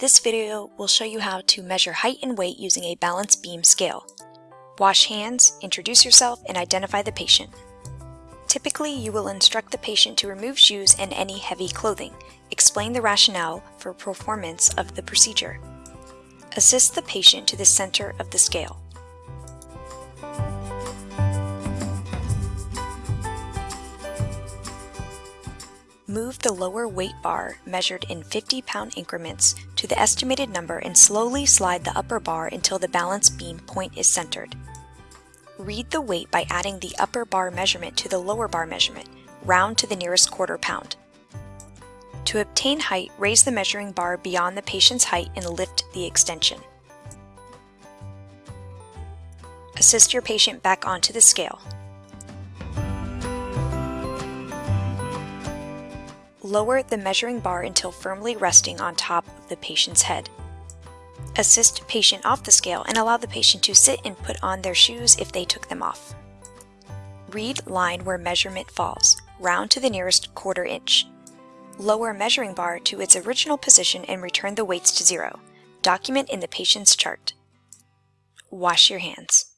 This video will show you how to measure height and weight using a balance beam scale. Wash hands, introduce yourself, and identify the patient. Typically, you will instruct the patient to remove shoes and any heavy clothing. Explain the rationale for performance of the procedure. Assist the patient to the center of the scale. Move the lower weight bar, measured in 50 pound increments, to the estimated number and slowly slide the upper bar until the balance beam point is centered. Read the weight by adding the upper bar measurement to the lower bar measurement, round to the nearest quarter pound. To obtain height, raise the measuring bar beyond the patient's height and lift the extension. Assist your patient back onto the scale. Lower the measuring bar until firmly resting on top of the patient's head. Assist patient off the scale and allow the patient to sit and put on their shoes if they took them off. Read line where measurement falls, round to the nearest quarter inch. Lower measuring bar to its original position and return the weights to zero. Document in the patient's chart. Wash your hands.